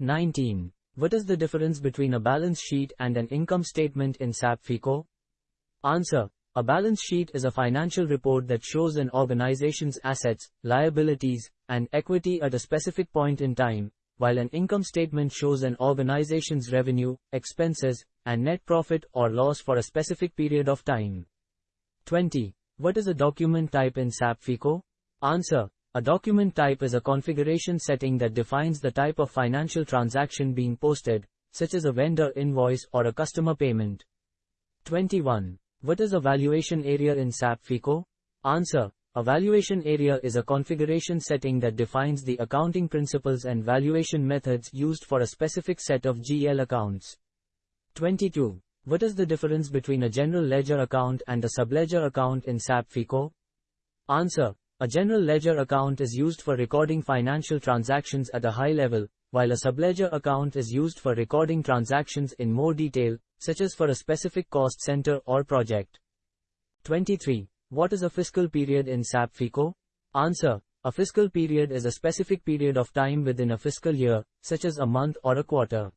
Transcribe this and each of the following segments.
19. What is the difference between a balance sheet and an income statement in SAP FICO? Answer. A balance sheet is a financial report that shows an organization's assets, liabilities, and equity at a specific point in time, while an income statement shows an organization's revenue, expenses, and net profit or loss for a specific period of time. 20. What is a document type in SAP FICO? Answer. A document type is a configuration setting that defines the type of financial transaction being posted, such as a vendor invoice or a customer payment. 21. What is a valuation area in SAP FICO? Answer. A valuation area is a configuration setting that defines the accounting principles and valuation methods used for a specific set of GL accounts. 22. What is the difference between a general ledger account and a subledger account in SAP FICO? Answer. A general ledger account is used for recording financial transactions at a high level, while a subledger account is used for recording transactions in more detail, such as for a specific cost center or project. 23. What is a fiscal period in SAP FICO? Answer. A fiscal period is a specific period of time within a fiscal year, such as a month or a quarter.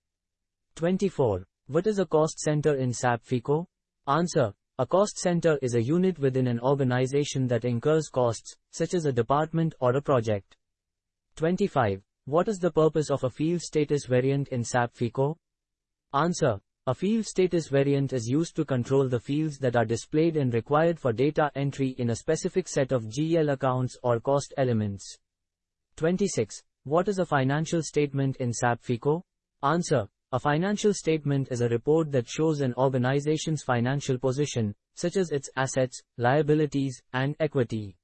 24. What is a cost center in SAP FICO? Answer. A cost center is a unit within an organization that incurs costs, such as a department or a project. 25. What is the purpose of a field status variant in SAP FICO? Answer. A field status variant is used to control the fields that are displayed and required for data entry in a specific set of GL accounts or cost elements. 26. What is a financial statement in SAP FICO? Answer. A financial statement is a report that shows an organization's financial position, such as its assets, liabilities, and equity.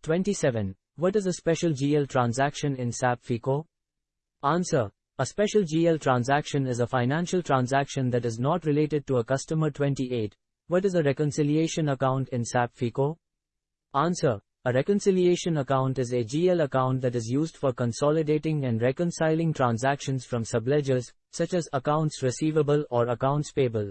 27. What is a special GL transaction in SAP FICO? Answer. A special GL transaction is a financial transaction that is not related to a customer 28. What is a reconciliation account in SAP FICO? Answer. A reconciliation account is a GL account that is used for consolidating and reconciling transactions from subledgers, such as accounts receivable or accounts payable.